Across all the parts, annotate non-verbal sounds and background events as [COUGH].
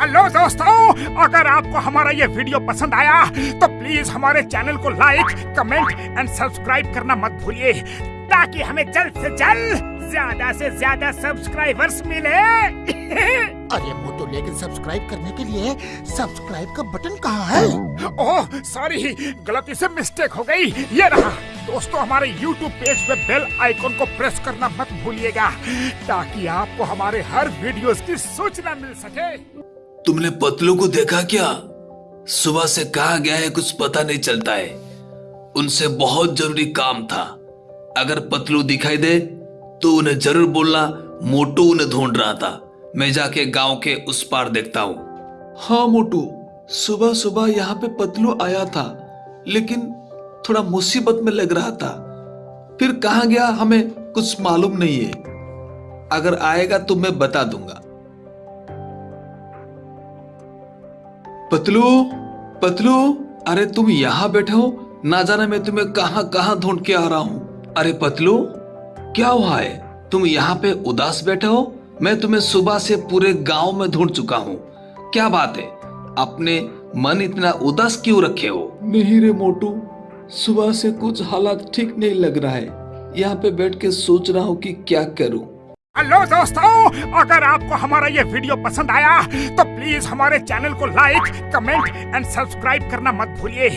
Hello दोस्तों अगर आपको हमारा ये वीडियो पसंद आया तो प्लीज़ हमारे चैनल को लाइक कमेंट एंड सब्सक्राइब करना मत भूलिए ताकि हमें जल्द से जल्द ज़्यादा से ज़्यादा सब्सक्राइबर्स मिले। [LAUGHS] अरे मोटू लेकिन सब्सक्राइब करने के लिए सब्सक्राइब का बटन कहाँ है? ओह सॉरी गलती से मिस्टेक हो गई। ये रहा दोस्तों हमारे YouTube पेज पे बेल आइकॉन को प्रेस करना मत भूलिएगा ताकि आपको हमारे हर वीडियोस की सूचना मिल सके। तुमने पतलू को देखा क्या? सुबह से कहा गया है, कुछ पता नहीं चलता है। उनसे बहुत ज़रूरी काम था। अगर पतलू दिखाई दे तो उन्हें ज़रूर बोलना, मोटू उन्हें ढूंढ रहा था। मैं जाके गाँव के उस पार देखता हूँ। हाँ मोटू, सुबह सुबह यहाँ पे पतलू आया था, लेकिन थोड़ा मुसीबत में लग रहा था। फिर कहा गया, हमें कुछ मालूम नहीं है। अगर आएगा तो मैं बता दूँगा। पतलू पतलू, अरे तुम यहाँ बैठे हो? ना जाने मैं तुम्हें कहाँ कहाँ ढूंढ के आ रहा हूँ। अरे पतलू, क्या हुआ है? तुम यहाँ पे उदास बैठे हो? मैं तुम्हें सुबह से पूरे गाँव में ढूंढ चुका हूँ। क्या बात है? अपने मन इतना उदास क्यों रखे हो? नहीं रे मोटू, सुबह से कुछ हालात ठीक नहीं लग रहा है। यहाँ पे बैठ के सोच रहा हूँ कि क्या करूँ। हेलो दोस्तों अगर आपको हमारा ये वीडियो पसंद आया तो प्लीज़ हमारे चैनल को लाइक कमेंट एंड सब्सक्राइब करना मत भूलिए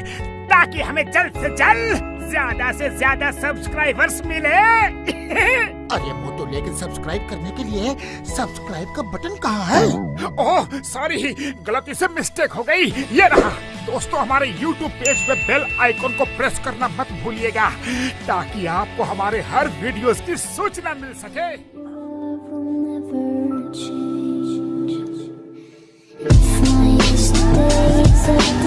ताकि हमें जल्द से जल्द ज़्यादा से ज़्यादा सब्सक्राइबर्स मिले। [LAUGHS] अरे मोटू लेकिन सब्सक्राइब करने के लिए सब्सक्राइब का बटन कहाँ है? ओह सॉरी गलती से मिस्टेक हो गई। ये रहा दोस्तों हमारे YouTube पेज पे बेल आइकॉन को प्रेस करना मत भूलिएगा ताकि आपको हमारे हर वीडियोस की सूचना मिल सके। will. It's my.